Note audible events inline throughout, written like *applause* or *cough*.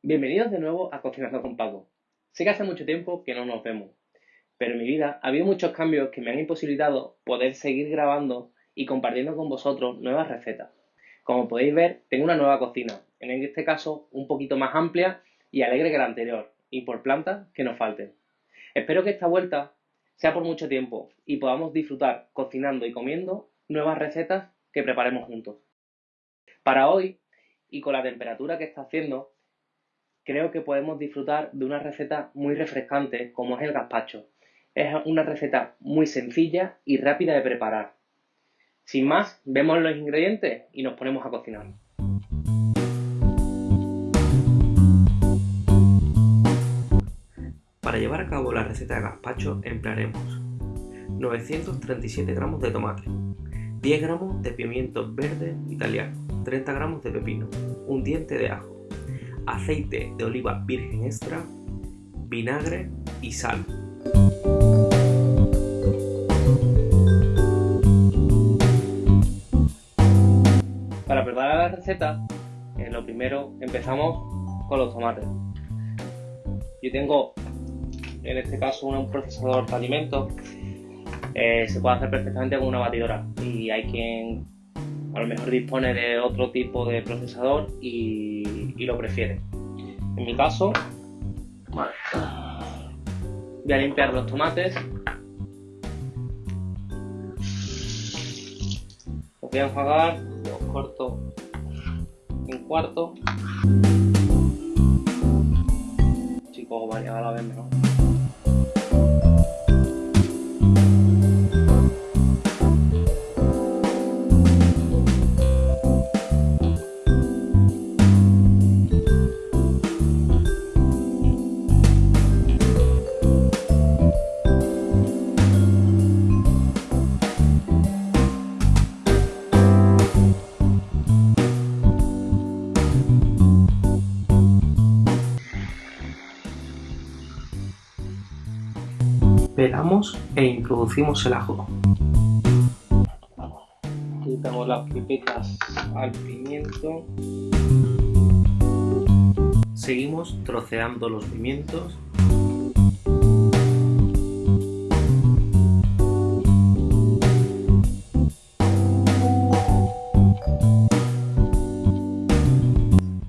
Bienvenidos de nuevo a Cocinando con Paco. Sé que hace mucho tiempo que no nos vemos, pero en mi vida ha habido muchos cambios que me han imposibilitado poder seguir grabando y compartiendo con vosotros nuevas recetas. Como podéis ver, tengo una nueva cocina, en este caso un poquito más amplia y alegre que la anterior, y por plantas que nos falten. Espero que esta vuelta sea por mucho tiempo y podamos disfrutar cocinando y comiendo nuevas recetas que preparemos juntos. Para hoy, y con la temperatura que está haciendo, creo que podemos disfrutar de una receta muy refrescante como es el gazpacho. Es una receta muy sencilla y rápida de preparar. Sin más, vemos los ingredientes y nos ponemos a cocinar. Para llevar a cabo la receta de gazpacho emplearemos 937 gramos de tomate, 10 gramos de pimiento verde italiano, 30 gramos de pepino, un diente de ajo, aceite de oliva virgen extra, vinagre y sal. Para preparar la receta, lo primero empezamos con los tomates. Yo tengo en este caso un procesador de alimentos, eh, se puede hacer perfectamente con una batidora y hay quien a lo mejor dispone de otro tipo de procesador y, lo prefiere. En mi caso, voy a limpiar los tomates. Los voy a enjuagar, los corto en cuarto. Chicos, variada a la vez mejor. Pelamos e introducimos el ajo. Quitamos las pipetas al pimiento. Seguimos troceando los pimientos.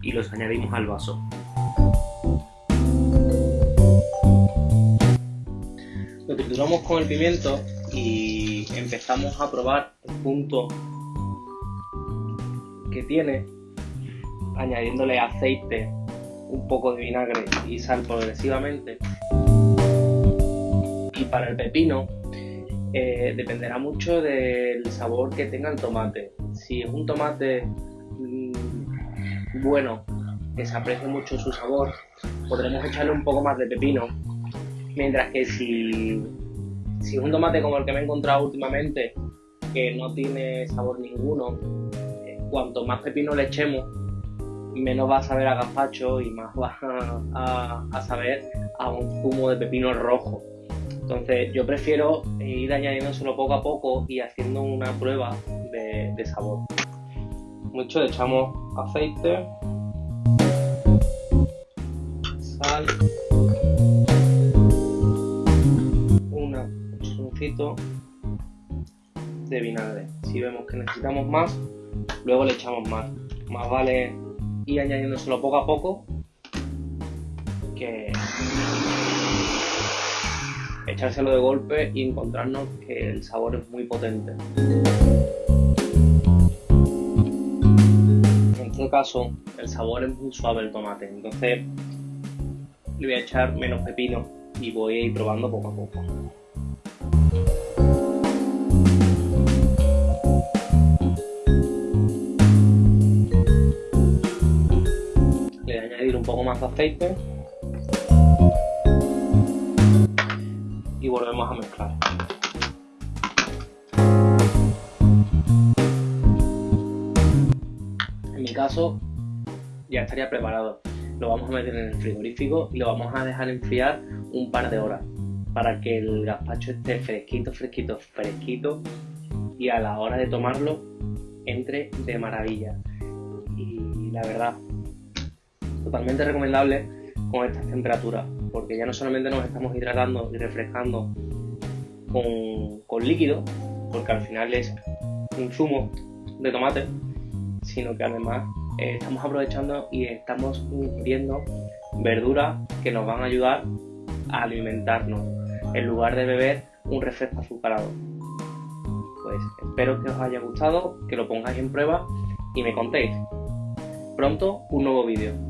Y los añadimos al vaso. Lo trituramos con el pimiento y empezamos a probar el punto que tiene añadiéndole aceite, un poco de vinagre y sal progresivamente. Y para el pepino eh, dependerá mucho del sabor que tenga el tomate. Si es un tomate mm, bueno, que se aprecie mucho su sabor, podremos echarle un poco más de pepino Mientras que si, si es un tomate como el que me he encontrado últimamente, que no tiene sabor ninguno, eh, cuanto más pepino le echemos, menos va a saber a gazpacho y más va *laughs* a, saber a un zumo de pepino rojo. Entonces yo prefiero ir añadiéndoselo poco a poco y haciendo una prueba de, de sabor. Mucho le echamos aceite, sal. De vinagre. Si vemos que necesitamos más, luego le echamos más. Más vale ir añadiéndoselo poco a poco que echárselo de golpe y encontrarnos que el sabor es muy potente. En este caso, el sabor es muy suave el tomate, entonces le voy a echar menos pepino y voy a ir probando poco a poco. Más aceite y volvemos a mezclar. En mi caso ya estaría preparado. Lo vamos a meter en el frigorífico y lo vamos a dejar enfriar un par de horas para que el gazpacho esté fresquito, fresquito, fresquito y a la hora de tomarlo entre de maravilla. Y la verdad, totalmente recomendable con estas temperaturas, porque ya no solamente nos estamos hidratando y refrescando con, con líquido, porque al final es un zumo de tomate, sino que además eh, estamos aprovechando y estamos ingiriendo verduras que nos van a ayudar a alimentarnos, en lugar de beber un refresco azucarado. Pues espero que os haya gustado, que lo pongáis en prueba y me contéis. Pronto un nuevo vídeo.